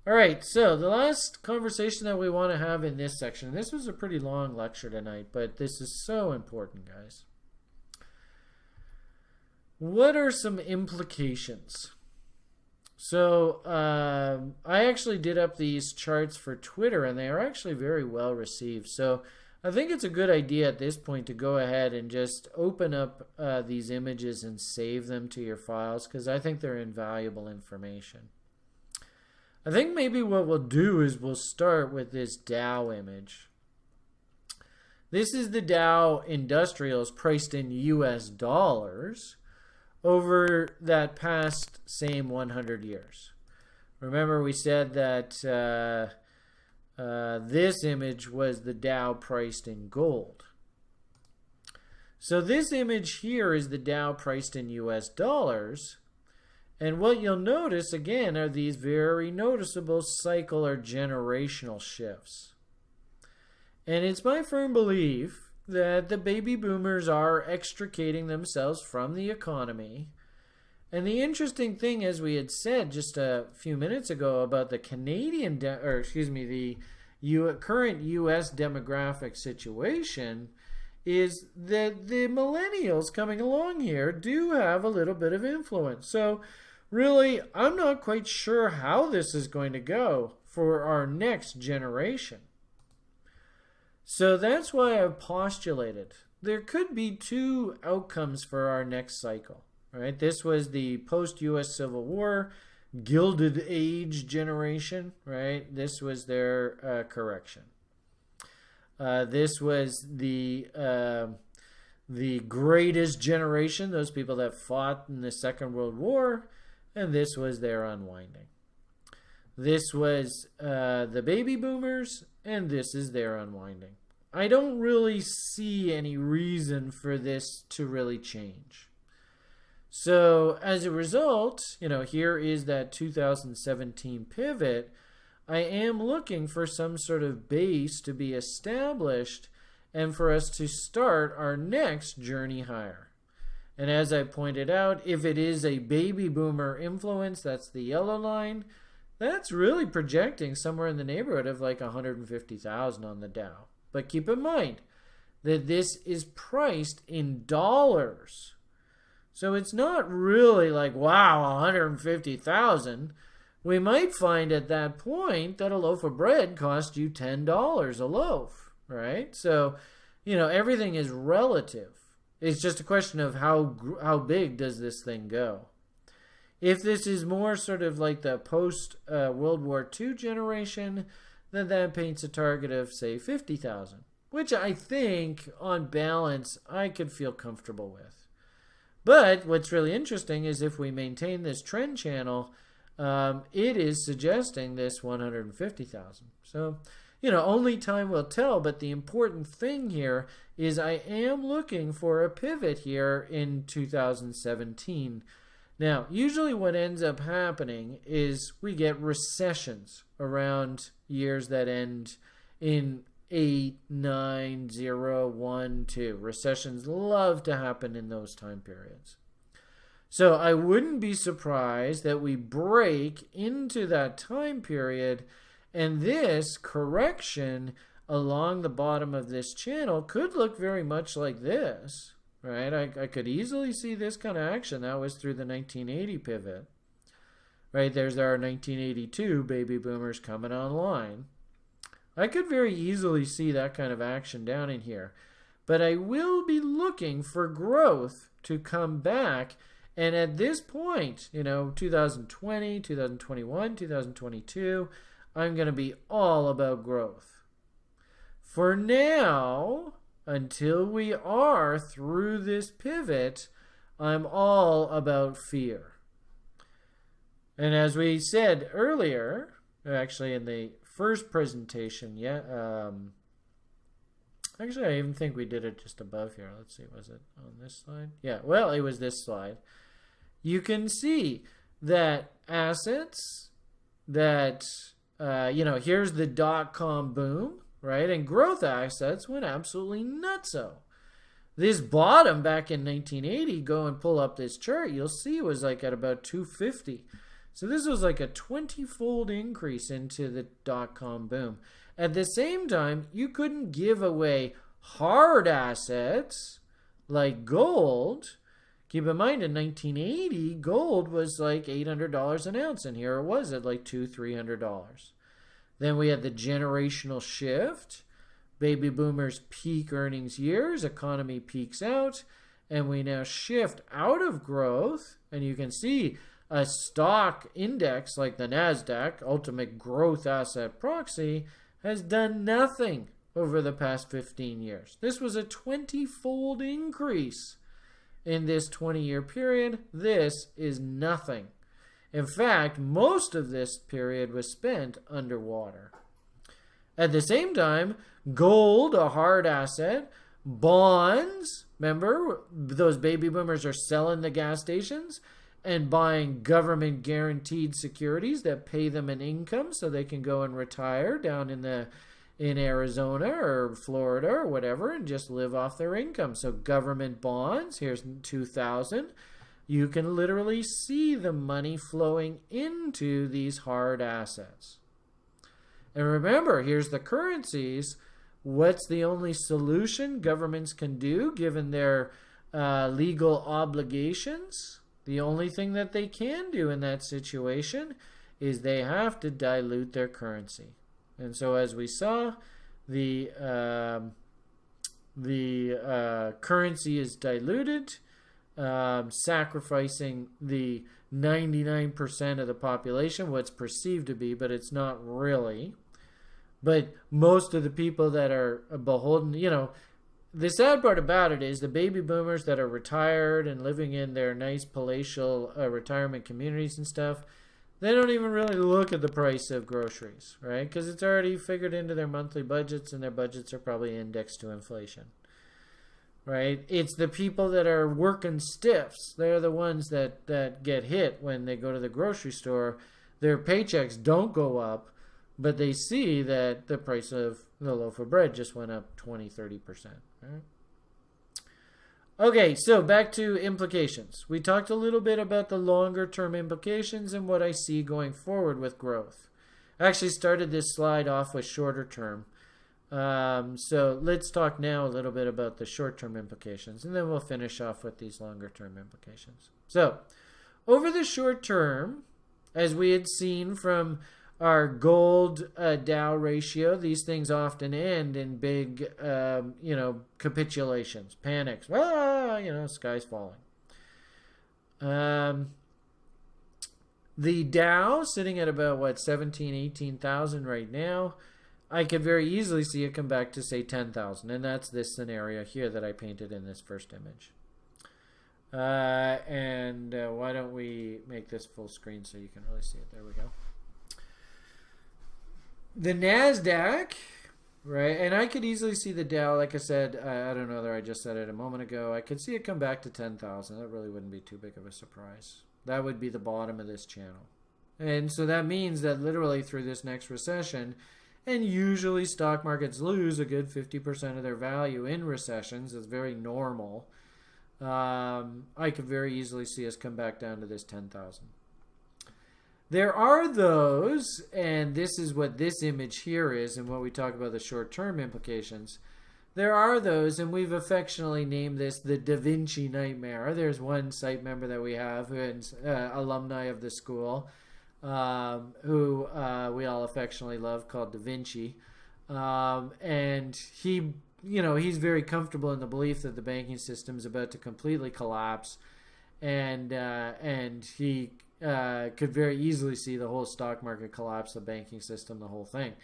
All right, so the last conversation that we want to have in this section, this was a pretty long lecture tonight, but this is so important, guys. What are some implications? So uh, I actually did up these charts for Twitter, and they are actually very well received. So I think it's a good idea at this point to go ahead and just open up uh, these images and save them to your files because I think they're invaluable information. I think maybe what we'll do is we'll start with this Dow image. This is the Dow Industrials priced in US dollars over that past same 100 years. Remember we said that uh, uh, this image was the Dow priced in gold. So this image here is the Dow priced in US dollars. And what you'll notice again are these very noticeable cycle or generational shifts. And it's my firm belief that the baby boomers are extricating themselves from the economy and the interesting thing, as we had said just a few minutes ago about the Canadian, or excuse me, the U current U.S. demographic situation, is that the millennials coming along here do have a little bit of influence. So, really, I'm not quite sure how this is going to go for our next generation. So that's why I've postulated there could be two outcomes for our next cycle. Right, this was the post-U.S. Civil War Gilded Age generation. Right, this was their uh, correction. Uh, this was the uh, the greatest generation, those people that fought in the Second World War, and this was their unwinding. This was uh, the baby boomers, and this is their unwinding. I don't really see any reason for this to really change. So as a result, you know, here is that 2017 pivot. I am looking for some sort of base to be established and for us to start our next journey higher. And as I pointed out, if it is a baby boomer influence, that's the yellow line, that's really projecting somewhere in the neighborhood of like 150,000 on the Dow. But keep in mind that this is priced in dollars. So it's not really like, wow, 150,000. We might find at that point that a loaf of bread cost you $10 a loaf, right? So, you know, everything is relative. It's just a question of how how big does this thing go. If this is more sort of like the post uh, World War II generation, then that paints a target of say 50,000, which I think on balance I could feel comfortable with. But what's really interesting is if we maintain this trend channel, um, it is suggesting this 150,000. So, you know, only time will tell. But the important thing here is I am looking for a pivot here in 2017. Now, usually what ends up happening is we get recessions around years that end in 8, 9, 0, 1, 2. Recessions love to happen in those time periods. So I wouldn't be surprised that we break into that time period and this correction along the bottom of this channel could look very much like this right? I, I could easily see this kind of action. That was through the 1980 pivot, right? There's our 1982 baby boomers coming online. I could very easily see that kind of action down in here. But I will be looking for growth to come back. And at this point, you know, 2020, 2021, 2022, I'm going to be all about growth. For now, until we are through this pivot, I'm all about fear. And as we said earlier, actually in the first presentation, yeah, um, actually I even think we did it just above here. Let's see, was it on this slide? Yeah, well, it was this slide. You can see that assets that, uh, you know, here's the dot-com boom right? And growth assets went absolutely nutso. This bottom back in 1980, go and pull up this chart, you'll see it was like at about 250. So this was like a 20-fold increase into the dot-com boom. At the same time, you couldn't give away hard assets like gold. Keep in mind, in 1980, gold was like $800 an ounce, and here it was at like two, $300. Then we had the generational shift. Baby boomers peak earnings years, economy peaks out, and we now shift out of growth. And you can see a stock index like the NASDAQ, Ultimate Growth Asset Proxy, has done nothing over the past 15 years. This was a 20 fold increase in this 20 year period. This is nothing. In fact, most of this period was spent underwater. At the same time, gold, a hard asset, bonds, remember, those baby boomers are selling the gas stations and buying government guaranteed securities that pay them an income so they can go and retire down in the in Arizona or Florida or whatever and just live off their income. So government bonds, here's 2000 you can literally see the money flowing into these hard assets. And remember, here's the currencies. What's the only solution governments can do given their uh, legal obligations? The only thing that they can do in that situation is they have to dilute their currency. And so, as we saw, the uh, the uh, currency is diluted um, sacrificing the 99% of the population, what's perceived to be, but it's not really. But most of the people that are beholden, you know, the sad part about it is the baby boomers that are retired and living in their nice palatial uh, retirement communities and stuff, they don't even really look at the price of groceries, right? Because it's already figured into their monthly budgets and their budgets are probably indexed to inflation right? It's the people that are working stiffs. They're the ones that, that get hit when they go to the grocery store. Their paychecks don't go up, but they see that the price of the loaf of bread just went up 20, 30%. Right? Okay, so back to implications. We talked a little bit about the longer term implications and what I see going forward with growth. I actually started this slide off with shorter term. Um, so let's talk now a little bit about the short-term implications, and then we'll finish off with these longer-term implications. So over the short term, as we had seen from our gold uh, Dow ratio, these things often end in big, um, you know, capitulations, panics. Ah, you know, sky's falling. Um, the Dow sitting at about what 17, 18,000 right now. I could very easily see it come back to say 10,000 and that's this scenario here that I painted in this first image. Uh, and uh, why don't we make this full screen so you can really see it. There we go. The NASDAQ, right, and I could easily see the Dow, like I said, I, I don't know whether I just said it a moment ago, I could see it come back to 10,000. That really wouldn't be too big of a surprise. That would be the bottom of this channel. And so that means that literally through this next recession, and usually stock markets lose a good 50% of their value in recessions. It's very normal. Um, I could very easily see us come back down to this 10,000. There are those, and this is what this image here is, and what we talk about the short term implications. There are those, and we've affectionately named this the Da Vinci Nightmare. There's one site member that we have who is uh, alumni of the school um, who uh, we all affectionately love, called Da Vinci. Um, and he, you know, he's very comfortable in the belief that the banking system is about to completely collapse, and uh, and he uh, could very easily see the whole stock market collapse, the banking system, the whole thing.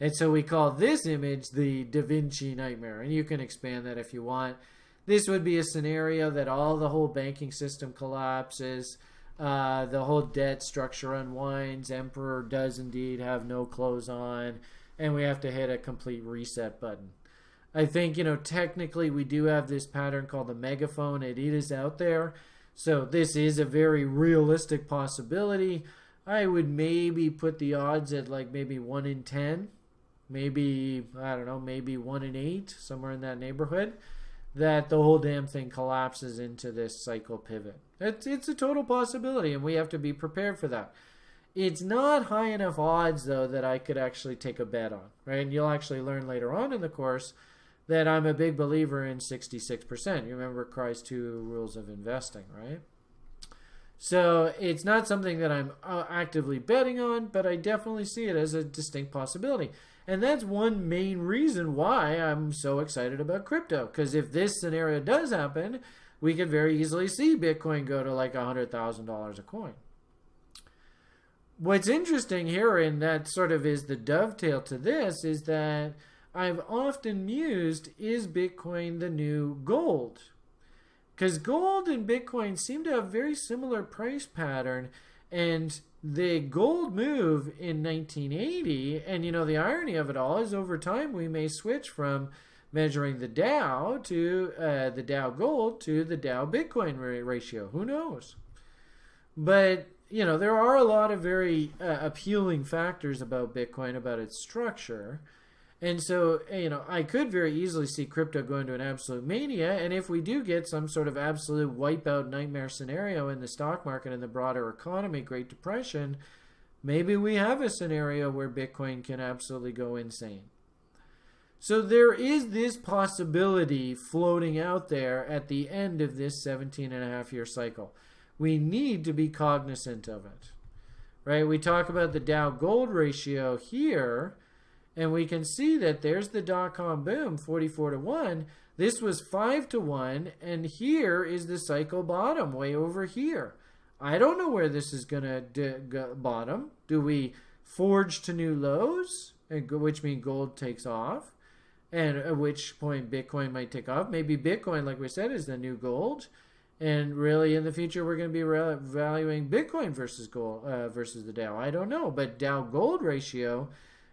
And so we call this image the Da Vinci nightmare, and you can expand that if you want. This would be a scenario that all the whole banking system collapses uh, the whole debt structure unwinds. Emperor does indeed have no clothes on, and we have to hit a complete reset button. I think, you know, technically we do have this pattern called the megaphone. It is out there. So this is a very realistic possibility. I would maybe put the odds at like maybe 1 in 10. Maybe, I don't know, maybe 1 in 8, somewhere in that neighborhood that the whole damn thing collapses into this cycle pivot. It's, it's a total possibility, and we have to be prepared for that. It's not high enough odds, though, that I could actually take a bet on, right? And you'll actually learn later on in the course that I'm a big believer in 66%. You remember Crye's two rules of investing, right? So it's not something that I'm uh, actively betting on, but I definitely see it as a distinct possibility. And that's one main reason why I'm so excited about crypto. Because if this scenario does happen, we could very easily see Bitcoin go to like $100,000 a coin. What's interesting here, and that sort of is the dovetail to this, is that I've often mused is Bitcoin the new gold? Because gold and Bitcoin seem to have very similar price pattern. And the gold move in 1980, and you know, the irony of it all is over time we may switch from measuring the Dow to uh, the Dow gold to the Dow Bitcoin ratio. Who knows? But you know, there are a lot of very uh, appealing factors about Bitcoin, about its structure. And so, you know, I could very easily see crypto going to an absolute mania. And if we do get some sort of absolute wipeout nightmare scenario in the stock market and the broader economy, Great Depression, maybe we have a scenario where Bitcoin can absolutely go insane. So there is this possibility floating out there at the end of this 17 and a half year cycle. We need to be cognizant of it. Right? We talk about the Dow gold ratio here and we can see that there's the dot-com boom, 44 to 1. This was 5 to 1, and here is the cycle bottom way over here. I don't know where this is going to bottom. Do we forge to new lows, which means gold takes off? And at which point Bitcoin might take off. Maybe Bitcoin, like we said, is the new gold. And really, in the future, we're going to be valuing Bitcoin versus gold uh, versus the Dow. I don't know, but Dow gold ratio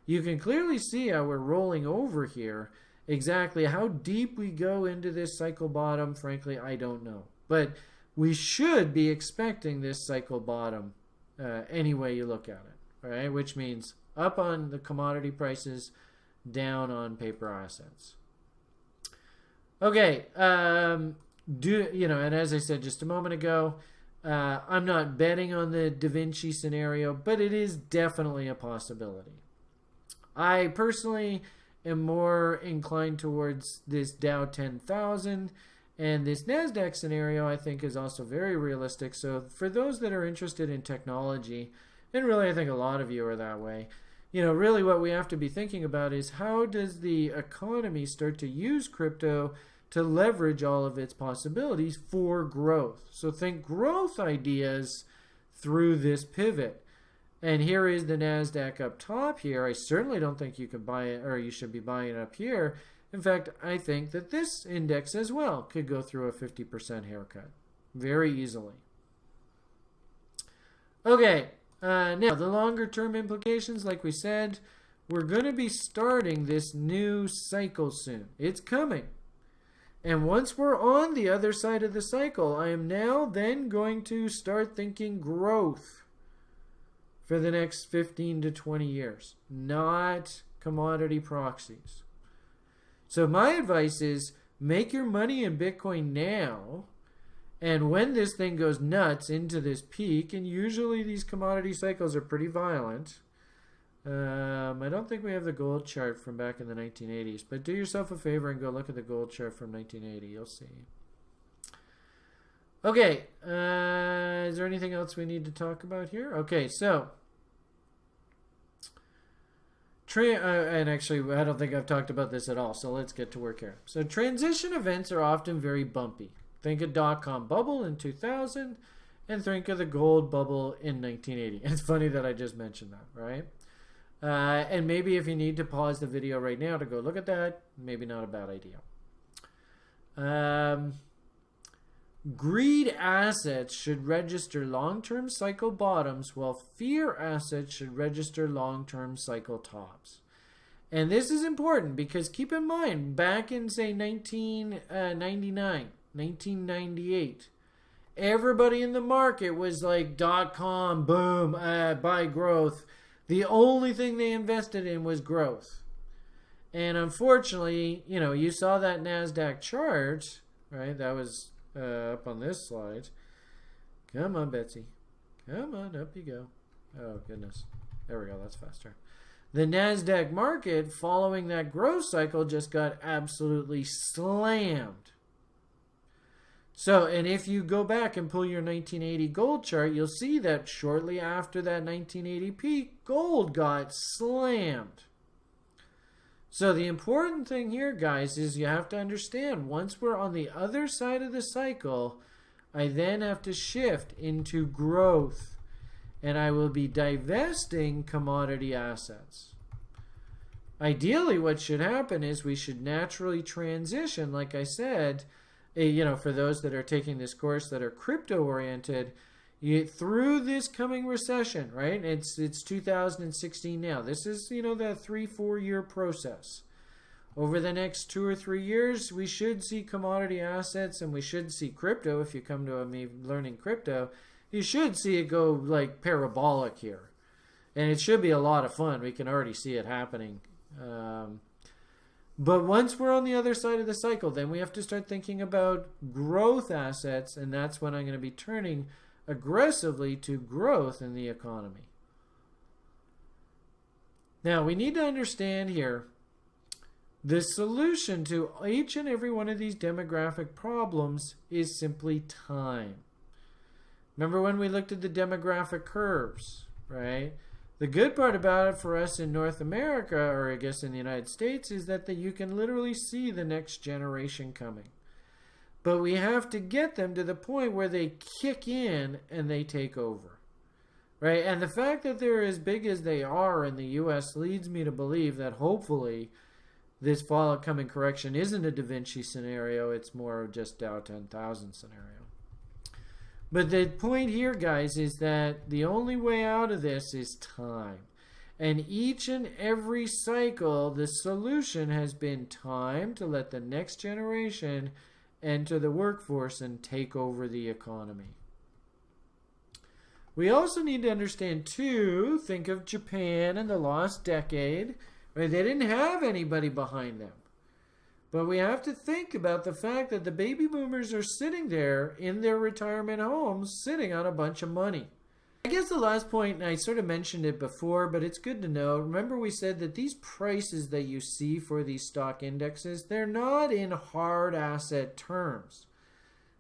you can clearly see how we're rolling over here. Exactly how deep we go into this cycle bottom, frankly, I don't know. But we should be expecting this cycle bottom uh, any way you look at it, right? Which means up on the commodity prices, down on paper assets. Okay, um, do you know? And as I said just a moment ago, uh, I'm not betting on the Da Vinci scenario, but it is definitely a possibility. I personally am more inclined towards this Dow 10,000 and this NASDAQ scenario I think is also very realistic. So for those that are interested in technology, and really I think a lot of you are that way, you know, really what we have to be thinking about is how does the economy start to use crypto to leverage all of its possibilities for growth. So think growth ideas through this pivot. And here is the NASDAQ up top here. I certainly don't think you can buy it or you should be buying it up here. In fact, I think that this index as well could go through a 50% haircut very easily. Okay, uh, now the longer term implications, like we said, we're going to be starting this new cycle soon. It's coming. And once we're on the other side of the cycle, I am now then going to start thinking growth for the next 15 to 20 years, not commodity proxies. So my advice is make your money in Bitcoin now. And when this thing goes nuts into this peak, and usually these commodity cycles are pretty violent, um, I don't think we have the gold chart from back in the 1980s, but do yourself a favor and go look at the gold chart from 1980. You'll see. Okay, uh, is there anything else we need to talk about here? Okay, so Tra- uh, and actually, I don't think I've talked about this at all, so let's get to work here. So, transition events are often very bumpy. Think of dot com bubble in 2000, and think of the gold bubble in 1980. It's funny that I just mentioned that, right? Uh, and maybe if you need to pause the video right now to go look at that, maybe not a bad idea. Um, greed assets should register long-term cycle bottoms while fear assets should register long-term cycle tops. And this is important because keep in mind, back in say 1999, 1998, everybody in the market was like dot com, boom, uh, buy growth the only thing they invested in was growth. And unfortunately, you know, you saw that NASDAQ chart, right? That was uh, up on this slide. Come on, Betsy. Come on, up you go. Oh, goodness. There we go. That's faster. The NASDAQ market, following that growth cycle, just got absolutely slammed. So, and if you go back and pull your 1980 gold chart, you'll see that shortly after that 1980 peak, gold got slammed. So the important thing here, guys, is you have to understand once we're on the other side of the cycle, I then have to shift into growth and I will be divesting commodity assets. Ideally, what should happen is we should naturally transition, like I said, you know, for those that are taking this course that are crypto oriented, you, through this coming recession, right? It's it's 2016 now. This is you know that three four year process. Over the next two or three years, we should see commodity assets and we should see crypto. If you come to me learning crypto, you should see it go like parabolic here, and it should be a lot of fun. We can already see it happening. Um, but once we're on the other side of the cycle, then we have to start thinking about growth assets, and that's when I'm going to be turning aggressively to growth in the economy. Now, we need to understand here the solution to each and every one of these demographic problems is simply time. Remember when we looked at the demographic curves, right? The good part about it for us in North America, or I guess in the United States, is that the, you can literally see the next generation coming. But we have to get them to the point where they kick in and they take over. Right? And the fact that they're as big as they are in the US leads me to believe that hopefully this fall coming correction isn't a Da Vinci scenario, it's more of just Dow 10,000 scenario. But the point here, guys, is that the only way out of this is time. And each and every cycle, the solution has been time to let the next generation enter the workforce and take over the economy. We also need to understand, too, think of Japan in the lost decade. Right? They didn't have anybody behind them. But we have to think about the fact that the baby boomers are sitting there in their retirement homes, sitting on a bunch of money. I guess the last point, and I sort of mentioned it before, but it's good to know. Remember, we said that these prices that you see for these stock indexes, they're not in hard asset terms.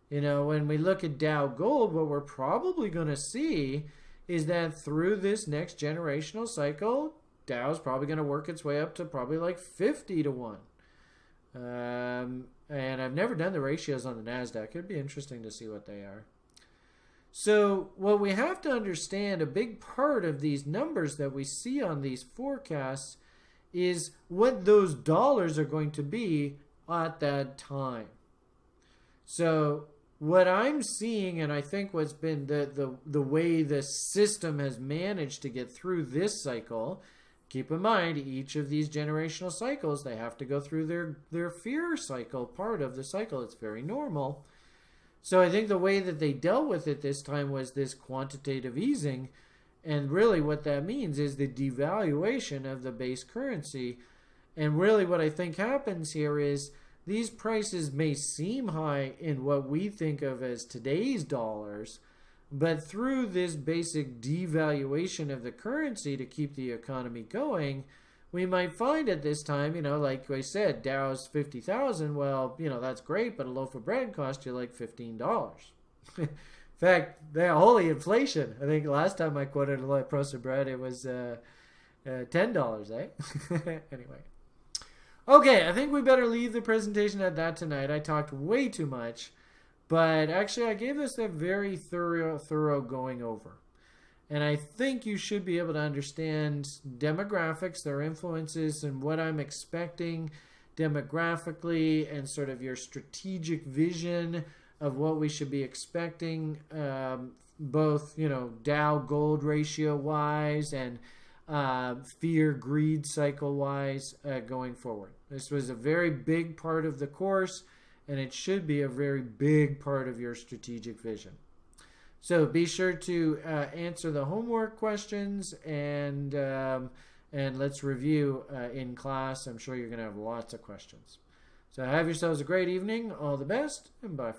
You know, when we look at Dow Gold, what we're probably going to see is that through this next generational cycle, Dow's probably going to work its way up to probably like 50 to 1. Um, and I've never done the ratios on the NASDAQ. It'd be interesting to see what they are. So, what we have to understand, a big part of these numbers that we see on these forecasts is what those dollars are going to be at that time. So, what I'm seeing, and I think what's been the, the, the way the system has managed to get through this cycle keep in mind each of these generational cycles they have to go through their their fear cycle part of the cycle. It's very normal. So i think the way that they dealt with it this time was this quantitative easing. And really what that means is the devaluation of the base currency. And really what i think happens here is these prices may seem high in what we think of as today's dollars but through this basic devaluation of the currency to keep the economy going, we might find at this time, you know, like I said, Dow's 50,000. Well, you know, that's great, but a loaf of bread cost you like $15. In fact, the holy inflation. I think last time I quoted a loaf of bread, it was uh, uh, $10, eh? anyway. Okay, I think we better leave the presentation at that tonight. I talked way too much. But actually, I gave this a very thorough, thorough going over. And I think you should be able to understand demographics, their influences, and what I'm expecting demographically, and sort of your strategic vision of what we should be expecting, um, both, you know, Dow gold ratio wise and uh, fear greed cycle wise uh, going forward. This was a very big part of the course and it should be a very big part of your strategic vision. So be sure to uh, answer the homework questions and um, and let's review uh, in class. I'm sure you're going to have lots of questions. So have yourselves a great evening. All the best and bye.